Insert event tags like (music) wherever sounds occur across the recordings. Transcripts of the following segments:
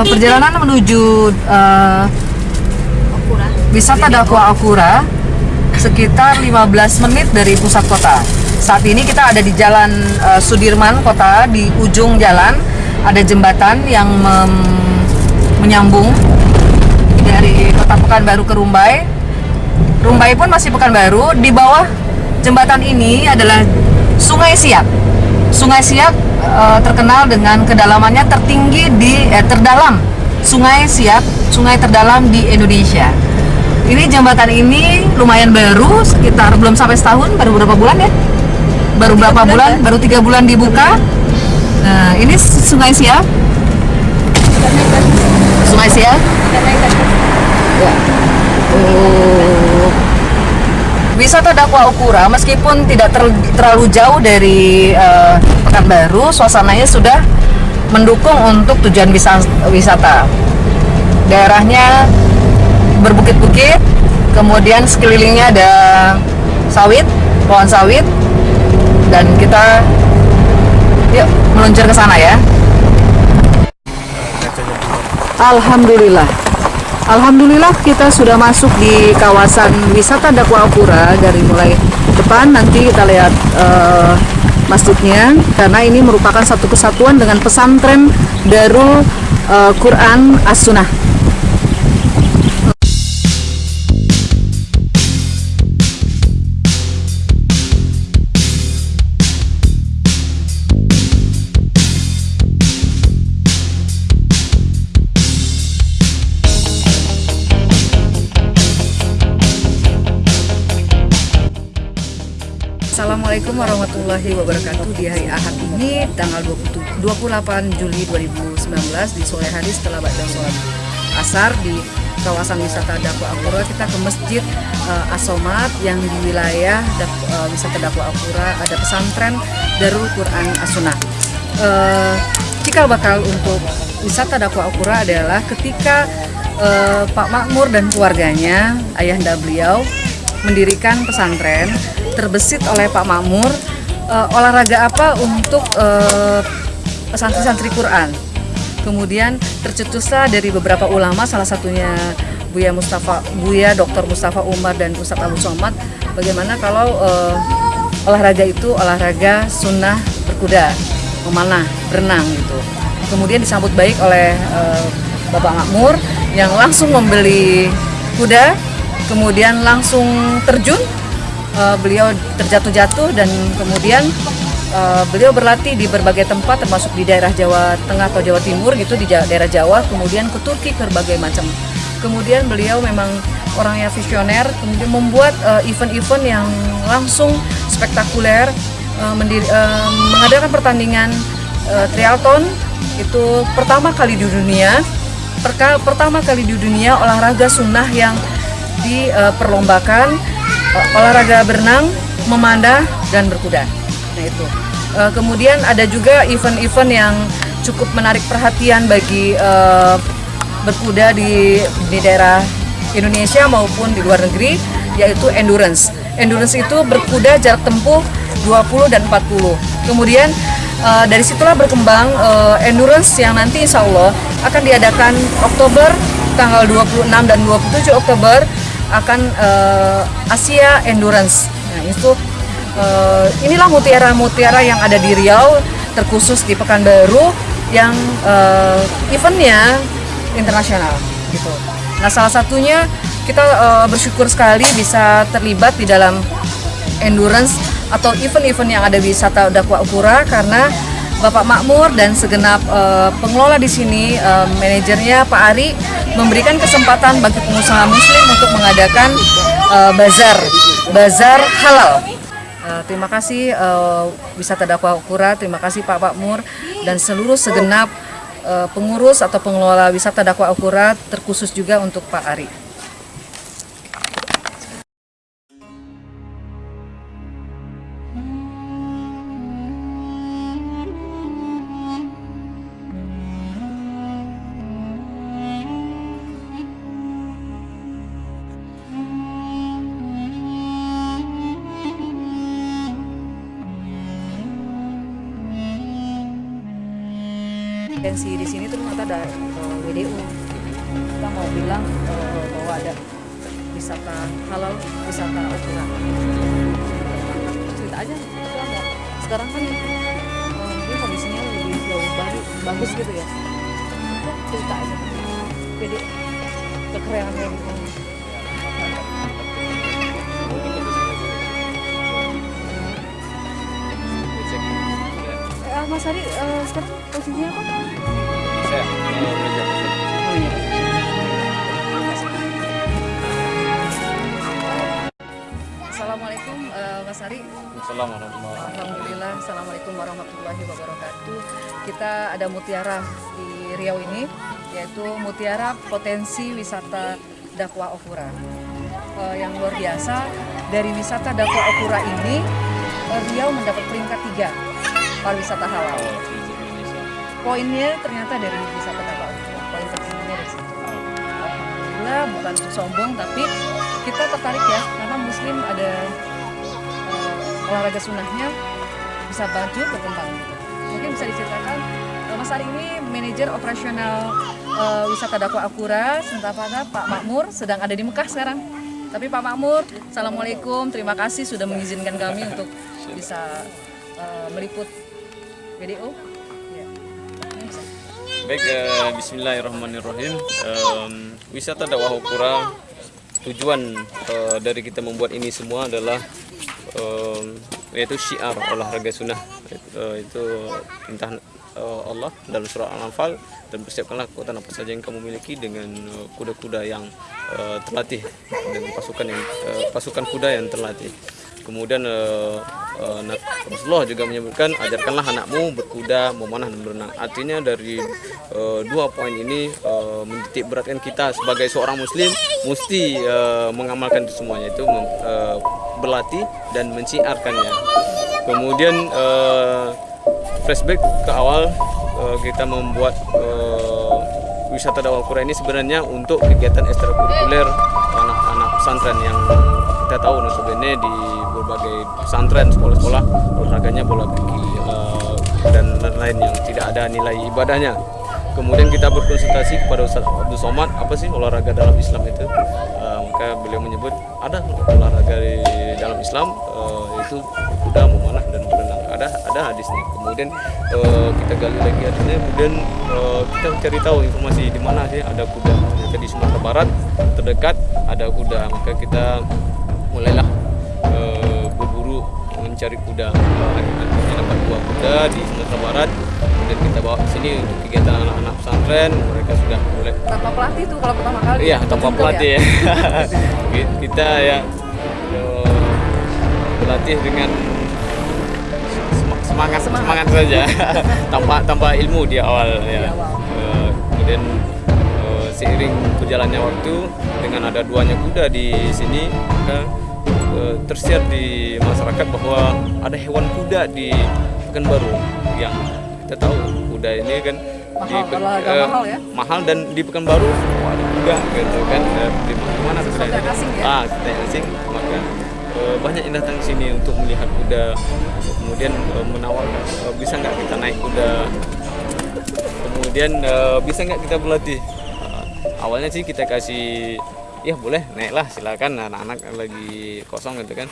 Eh, perjalanan menuju eh, wisata Dakwa Akura sekitar 15 menit dari pusat kota. Saat ini kita ada di Jalan eh, Sudirman Kota di ujung jalan ada jembatan yang menyambung dari Kota Pekanbaru ke Rumbai. Rumbai pun masih Pekanbaru. Di bawah jembatan ini adalah Sungai Siak. Sungai Siak eh, terkenal dengan kedalamannya tertinggi di eh, terdalam Sungai Siak, sungai terdalam di Indonesia. Ini jembatan ini lumayan baru, sekitar belum sampai setahun, baru berapa bulan ya? Baru berapa bulan? Baru tiga bulan dibuka. Nah, ini Sungai Siak. Sungai Siak. Ya. Oh. Wisata Dakwa Ukura meskipun tidak ter- terlalu jauh dari eh, Pekanbaru, suasananya sudah mendukung untuk tujuan wisata. Daerahnya berbukit-bukit, kemudian sekelilingnya ada sawit, pohon sawit, dan kita yuk meluncur ke sana ya. Alhamdulillah. Alhamdulillah kita sudah masuk di kawasan wisata Dakwa Apura dari mulai depan nanti kita lihat eh, masjidnya karena ini merupakan satu kesatuan dengan pesantren Darul eh, Quran As-Sunnah. Assalamualaikum warahmatullahi wabarakatuh. Di hari Ahad ini tanggal 20 28 Juli 2019 Di sore hari setelah baca sholat asar di kawasan wisata Dakwa Apura Kita ke Masjid eh, Asomat yang di wilayah eh, wisata Dakwa Apura. Ada pesantren Darul Quran As-Sunnah. Eh, Cikal bakal untuk wisata Dakwa Apura adalah ketika eh, Pak Makmur dan keluarganya Ayahanda beliau mendirikan pesantren terbesit oleh Pak Makmur eh, olahraga apa untuk eh, santri-santri Quran. Kemudian tercetuslah dari beberapa ulama salah satunya Buya Mustafa Buya Dr. Mustafa Umar dan Ustadz Abu Somad bagaimana kalau eh, olahraga itu olahraga sunnah berkuda, memanah, berenang gitu. Kemudian disambut baik oleh eh, Bapak Makmur yang langsung membeli kuda kemudian langsung terjun Eh, beliau terjatuh-jatuh dan kemudian eh, beliau berlatih di berbagai tempat termasuk di daerah Jawa Tengah atau Jawa Timur gitu di daerah Jawa kemudian ke Turki ke berbagai macam. Kemudian beliau memang orangnya visioner kemudian membuat eh, event-event yang langsung spektakuler mendiri- eh, mengadakan pertandingan eh, triathlon. Itu pertama kali di dunia pertama kali di dunia olahraga sunnah yang diperlombakan eh, olahraga berenang, memanah dan berkuda. Nah itu. Eh, kemudian ada juga event-event yang cukup menarik perhatian bagi eh, berkuda di di daerah Indonesia maupun di luar negeri yaitu endurance. Endurance itu berkuda jarak tempuh 20 dan 40. Kemudian eh, dari situlah berkembang eh, endurance yang nanti insya Allah akan diadakan Oktober tanggal 26 dan 27 Oktober akan eh, Asia Endurance. Nah, itu eh, inilah mutiara-mutiara yang ada di Riau terkhusus di Pekanbaru yang eh, eventnya internasional gitu. Nah, salah satunya kita eh, bersyukur sekali bisa terlibat di dalam endurance atau event-event yang ada di wisata Dakwa Ukura karena Bapak Makmur dan segenap eh, pengelola di sini, eh, manajernya Pak Ari memberikan kesempatan bagi pengusaha muslim untuk mengadakan eh, bazar, bazar halal. Eh, terima kasih eh, wisata Dakwa Ukura, terima kasih Pak Makmur dan seluruh segenap eh, pengurus atau pengelola wisata Dakwa Ukura terkhusus juga untuk Pak Ari. Potensi di sini ternyata ada uh, WDU kita mau bilang uh, bahwa ada wisata halal wisata ukuran cerita aja. Sekarang kan uh, mungkin kondisinya lebih jauh bagus, bagus gitu ya. Cerita aja. Jadi kekerenannya gitu Mas Ari eh, sekarang posisinya apa? Saya uh, belajar Oh iya. Assalamualaikum eh, Mas Ari. Assalamualaikum Alhamdulillah. Assalamualaikum warahmatullahi wabarakatuh. Kita ada mutiara di Riau ini, yaitu mutiara potensi wisata dakwah Okura. Eh, yang luar biasa dari wisata dakwah Okura ini, eh, Riau mendapat peringkat tiga pariwisata halal. Indonesia. Poinnya ternyata dari wisata Okura. Poin tertingginya dari situ. Alhamdulillah bukan sombong tapi kita tertarik ya karena muslim ada eh, olahraga sunnahnya bisa baju berkembang mungkin bisa diceritakan eh, Mas Ari ini manajer operasional eh, wisata dakwah Akura sementara Pak Makmur sedang ada di Mekah sekarang tapi Pak Makmur Assalamualaikum terima kasih sudah mengizinkan kami untuk bisa eh, meliput ya. Baik, eh, Bismillahirrahmanirrahim. Em, wisata dakwah Ukura tujuan eh, dari kita membuat ini semua adalah em, yaitu syiar olahraga sunnah Eh, itu perintah eh, Allah dalam surah Al-Anfal dan persiapkanlah kekuatan apa saja yang kamu miliki dengan kuda-kuda yang eh, terlatih dengan pasukan yang eh, pasukan kuda yang terlatih. Kemudian Rasulullah juga menyebutkan ajarkanlah anakmu berkuda, memanah dan berenang. Artinya dari eh, dua poin ini eh, menitik beratkan kita sebagai seorang muslim mesti eh, mengamalkan itu semuanya itu eh, berlatih dan menciarkannya. Kemudian eh, flashback ke awal eh, kita membuat eh, wisata dakwah Quran ini sebenarnya untuk kegiatan ekstrakurikuler anak-anak pesantren yang kita tahu notabene di berbagai pesantren sekolah-sekolah olahraganya bola kaki eh, dan lain-lain yang tidak ada nilai ibadahnya. Kemudian kita berkonsultasi kepada Ustaz Abdul Somad apa sih olahraga dalam Islam itu? Eh, maka beliau menyebut ada olahraga di dalam Islam eh, itu kuda memanah dan berenang. Ada ada hadisnya. Kemudian eh, kita gali lagi hadisnya. Kemudian eh, kita cari tahu informasi di mana sih ada kuda. Ternyata di Sumatera Barat terdekat ada kuda. Maka kita mulailah eh, berburu mencari kuda akhirnya dapat dua kuda di Sumatera Barat kemudian kita bawa ke sini untuk kegiatan anak-anak pesantren mereka sudah mulai tanpa pelatih tuh kalau pertama kali Iya, tanpa terjun pelatih ya. (laughs) kita ya eh, berlatih dengan sem- semangat Semangat. semangat, saja (laughs) tanpa tanpa ilmu di awal ya. Eh, kemudian seiring berjalannya waktu dengan ada duanya kuda di sini maka eh, tersiar di masyarakat bahwa ada hewan kuda di Pekanbaru yang kita tahu kuda ini kan Mahal, olahraga eh, mahal ya? mahal dan di Pekanbaru oh, ada kuda gitu kan Eh, di mana kuda yang asing ya? ah kita yang asing maka eh, banyak yang datang ke sini untuk melihat kuda kemudian eh, menawarkan eh, bisa nggak kita naik kuda kemudian bisa nggak kita berlatih awalnya sih kita kasih ya boleh naiklah silakan anak-anak lagi kosong gitu kan.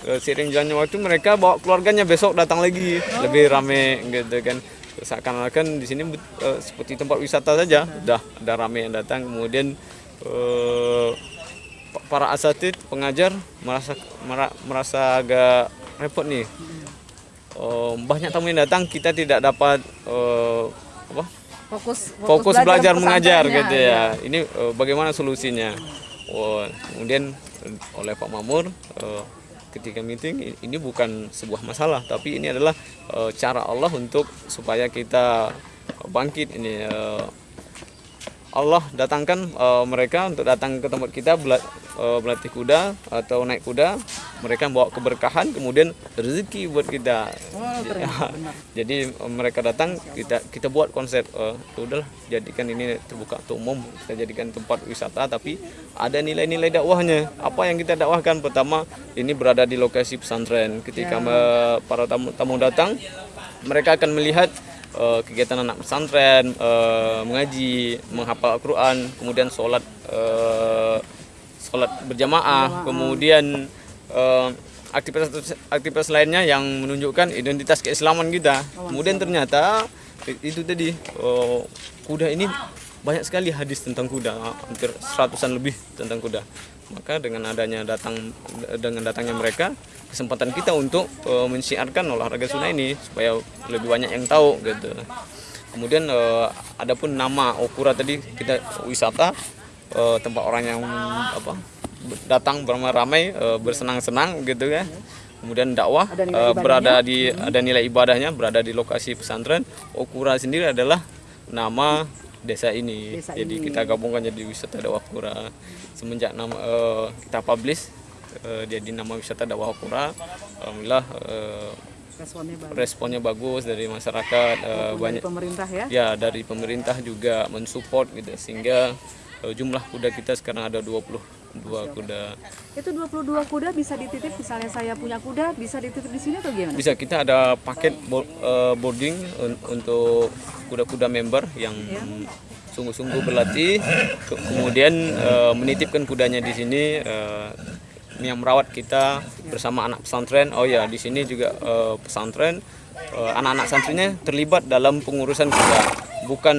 Seiring jalannya waktu mereka bawa keluarganya besok datang lagi lebih rame gitu kan. Seakan-akan di sini eh, seperti tempat wisata saja udah ada rame yang datang. Kemudian pa- para asatid pengajar merasa mera- merasa agak repot nih. Eh, banyak tamu yang datang kita tidak dapat eh, apa fokus fokus belajar mengajar pesantrennya, gitu ya. Ini eh, bagaimana solusinya? Oh, kemudian eh, oleh Pak Mamur eh, ketika meeting ini bukan sebuah masalah, tapi ini adalah eh, cara Allah untuk supaya kita bangkit ini. eh, Allah datangkan eh, mereka untuk datang ke tempat kita bela- eh, berlatih kuda atau naik kuda. Mereka bawa keberkahan, kemudian rezeki buat kita. Oh, benar. (laughs) Jadi eh, mereka datang kita kita buat konsep ya udahlah jadikan ini terbuka untuk umum kita jadikan tempat wisata tapi ada nilai-nilai dakwahnya apa yang kita dakwahkan pertama ini berada di lokasi pesantren ketika Ya. para tamu tamu datang mereka akan melihat eh, kegiatan anak pesantren eh, mengaji menghafal Al-Quran kemudian sholat eh, sholat berjamaah kemudian eh, aktivitas aktivitas lainnya yang menunjukkan identitas keislaman kita. Kemudian ternyata itu tadi eh, kuda ini banyak sekali hadis tentang kuda hampir seratusan lebih tentang kuda. Maka dengan adanya datang dengan datangnya mereka kesempatan kita untuk eh, mensiarkan olahraga sunnah ini supaya lebih banyak yang tahu gitu. Kemudian eh, adapun nama Okura tadi kita wisata eh, tempat orang yang apa datang beramai-ramai eh, bersenang-senang gitu ya kemudian dakwah eh, berada di ada nilai ibadahnya berada di lokasi pesantren Okura sendiri adalah nama desa ini Desa jadi ini. kita gabungkan jadi wisata dakwah Kura semenjak nama eh, kita publish jadi nama wisata dakwah Kura alhamdulillah Responnya bagus. responnya bagus dari masyarakat dari banyak pemerintah ya. ya dari pemerintah juga mensupport gitu sehingga eh, jumlah kuda kita sekarang ada 22 kuda. Itu 22 kuda bisa dititip misalnya saya punya kuda bisa dititip di sini atau gimana? bisa kita ada paket eh, boarding un- untuk kuda-kuda member yang sungguh-sungguh berlatih. Ke- kemudian eh, menitipkan kudanya di sini eh, yang merawat kita bersama anak pesantren. Oh ya di sini juga pesantren anak-anak santrinya terlibat dalam pengurusan kuda. Bukan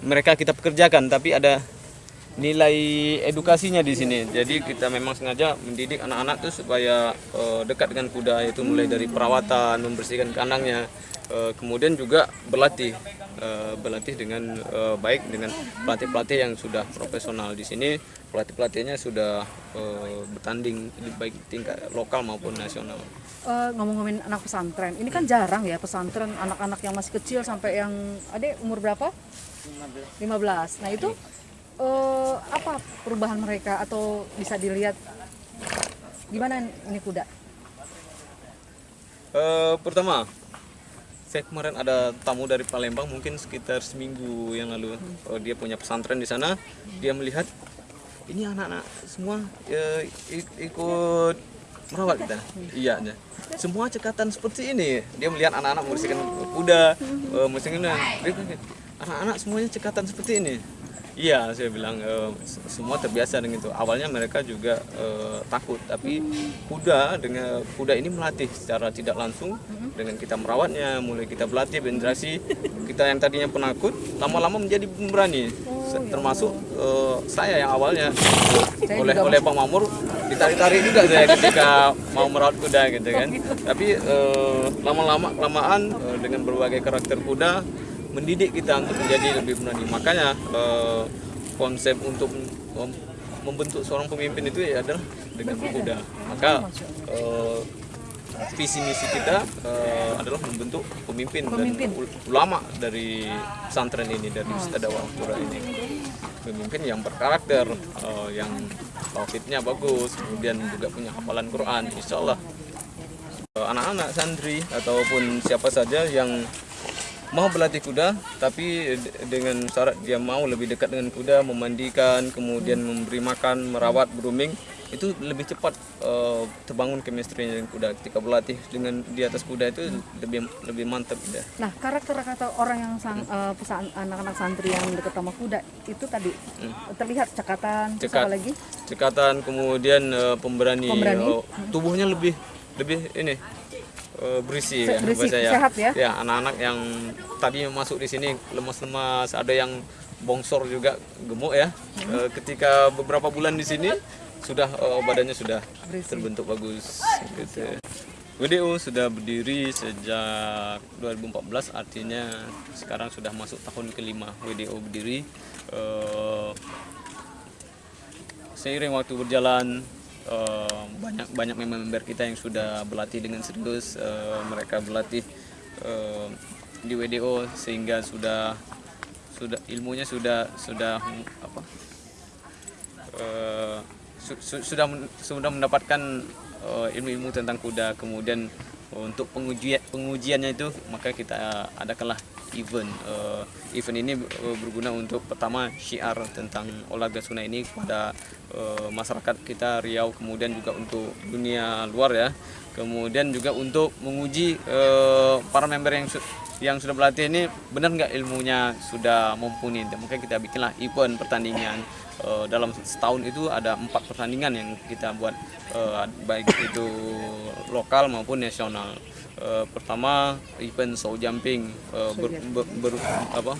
mereka kita pekerjakan tapi ada nilai edukasinya di sini. Jadi kita memang sengaja mendidik anak-anak tuh supaya eh, dekat dengan kuda yaitu mulai dari perawatan, membersihkan kandangnya, eh, kemudian juga berlatih, eh, berlatih dengan eh, baik dengan pelatih-pelatih yang sudah profesional di sini. Pelatih-pelatihnya sudah eh, bertanding di baik tingkat lokal maupun nasional. Eh, ngomong-ngomongin anak pesantren, ini kan jarang ya pesantren anak-anak yang masih kecil sampai yang adek umur berapa? 15. Nah itu eh, apa perubahan mereka atau bisa dilihat gimana ini kuda? Eh, pertama, saya kemarin ada tamu dari Palembang mungkin sekitar seminggu yang lalu. Oh, dia punya pesantren di sana. Dia melihat ini anak-anak semua ik- ikut merawat kita. Iya, iya. Semua cekatan seperti ini. Dia melihat anak-anak membersihkan kuda, membersihkan anak-anak semuanya cekatan seperti ini. Iya, saya bilang se- semua terbiasa dengan itu. Awalnya mereka juga eh, takut, tapi kuda dengan kuda ini melatih secara tidak langsung dengan kita merawatnya, mulai kita berlatih berinteraksi. Kita yang tadinya penakut, lama-lama menjadi pemberani. Se- Termasuk eh, saya yang awalnya oleh oleh Pak Mamur ditarik-tarik juga saya ketika mau merawat kuda gitu kan. Tapi eh, lama-lama kelamaan dengan berbagai karakter kuda mendidik kita untuk menjadi lebih berani. Makanya eh, konsep untuk mem- membentuk seorang pemimpin itu ya adalah dengan kuda. Maka eh, visi misi kita eh, adalah membentuk pemimpin, Pemimpin. dan ul- ulama dari pesantren ini dari Ustadz Dakwah Pura ini. Pemimpin yang berkarakter, eh, yang tauhidnya bagus, kemudian juga punya hafalan Quran, insya Allah Eh, anak-anak santri ataupun siapa saja yang mau berlatih kuda tapi de- dengan syarat dia mau lebih dekat dengan kuda memandikan kemudian memberi makan merawat grooming itu lebih cepat eh, terbangun chemistry dengan kuda ketika berlatih dengan di atas kuda itu lebih lebih mantap gitu. Nah karakter kata orang yang sang, eh, pesan anak-anak santri yang dekat sama kuda itu tadi terlihat cekatan, Cekat. apa lagi? cekatan kemudian eh, pemberani, Pemberani. eh, tubuhnya lebih lebih ini eh, berisi Se- ya berisi, bahasa sehat ya? ya anak-anak yang tadi masuk di sini lemas-lemas ada yang bongsor juga gemuk ya Hmm. Eh, ketika beberapa bulan di sini sudah eh, badannya sudah Berisi. terbentuk bagus gitu WDO sudah berdiri sejak 2014 artinya sekarang sudah masuk tahun kelima WDO berdiri Eh, seiring waktu berjalan banyak banyak member kita yang sudah berlatih dengan serius. Mereka berlatih di WDO sehingga sudah sudah ilmunya sudah sudah apa? Eh, su- su- sudah sudah mendapatkan eh, ilmu-ilmu tentang kuda. Kemudian untuk pengujian pengujiannya itu maka kita adakanlah event Eh, event ini eh, berguna untuk pertama syiar tentang olahraga sunnah ini kepada eh, masyarakat kita Riau kemudian juga untuk dunia luar ya. Kemudian juga untuk menguji eh, para member yang su- yang sudah berlatih ini benar nggak ilmunya sudah mumpuni? Makanya kita bikinlah event pertandingan Eh, dalam setahun itu ada empat pertandingan yang kita buat eh, baik itu lokal maupun nasional Eh, pertama event show jumping eh, ber- ber- ber- apa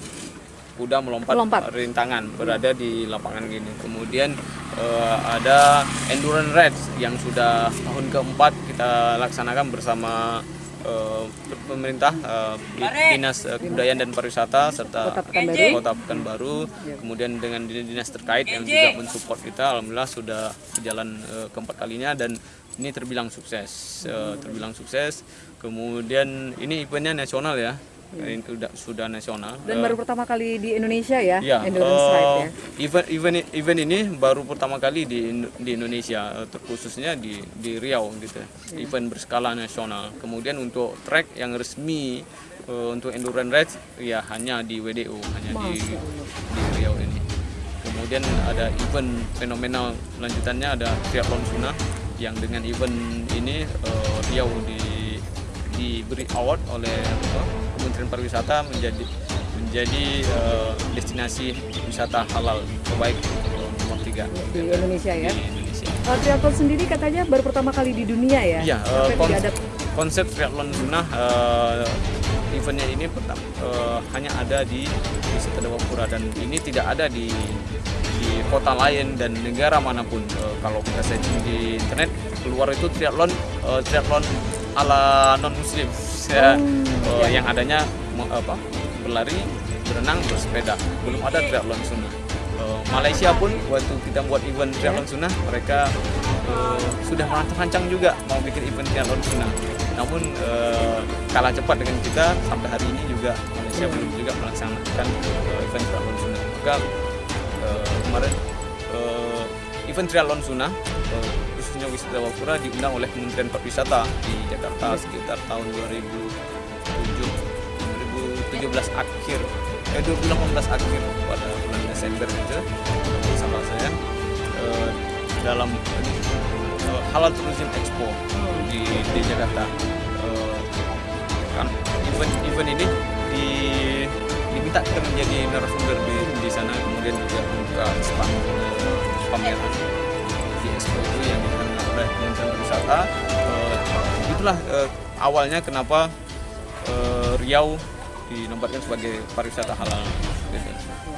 kuda melompat, Melompat. rintangan berada di lapangan gini. Kemudian eh, ada endurance race yang sudah tahun keempat kita laksanakan bersama eh, pemerintah eh, dinas eh, kebudayaan dan pariwisata serta Kota Pekanbaru. kota Pekanbaru. Kemudian dengan dinas terkait yang juga mensupport kita, alhamdulillah sudah berjalan eh, keempat kalinya dan ini terbilang sukses, Eh, terbilang sukses. Kemudian ini eventnya nasional ya, ini sudah sudah nasional. Dan Eh, baru pertama kali di Indonesia ya, Ya, endurance eh, ride ya. event event event ini baru pertama kali di di Indonesia, eh, terkhususnya di di Riau gitu. Event berskala nasional. Kemudian untuk track yang resmi eh, untuk endurance race ya hanya di WDU, hanya di di Riau ini. Kemudian ada event fenomenal lanjutannya ada triathlon Suna yang dengan event ini eh, Riau di diberi award oleh Kementerian Pariwisata menjadi menjadi eh, destinasi wisata halal terbaik eh, nomor tiga Di Indonesia ya. di Indonesia. Uh, triathlon sendiri katanya baru pertama kali di dunia ya. Iya, eh, Sampai kon- konsep triathlon sunnah eh, eventnya ini pertama eh, hanya ada di Wisata Dewapura dan ini tidak ada di di kota lain dan negara mana pun. Eh, kalau kita searching di internet keluar itu triathlon eh, triathlon ala non muslim ya, eh, yang adanya apa berlari, berenang, bersepeda. Belum ada triathlon sunnah. Eh, Malaysia pun waktu kita buat event triathlon sunnah mereka eh, sudah merancang-rancang juga mau bikin event triathlon sunnah. Namun eh, kalah cepat dengan kita sampai hari ini juga Malaysia belum juga melaksanakan eh, event triathlon sunnah. Maka eh, kemarin eh, event triathlon sunnah khususnya wisata Wapura diundang oleh Kementerian Pariwisata di Jakarta sekitar tahun 2007 2017 akhir eh 2018 akhir pada bulan Desember itu sama saya eh, dalam eh, Halal Tourism Expo di, di Jakarta. Eh, kan event event ini di diminta kita menjadi narasumber di, di sana kemudian juga membuka stand eh, pameran di expo itu yang oleh Kementerian Pariwisata Eh, itulah eh, awalnya kenapa eh, Riau dinobatkan sebagai pariwisata halal. gitu.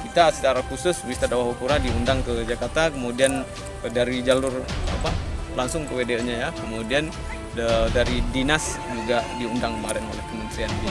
Kita secara khusus wisata Wahukura diundang ke Jakarta, kemudian dari jalur apa langsung ke WDO-nya ya, kemudian da- dari dinas juga diundang kemarin oleh kementerian di.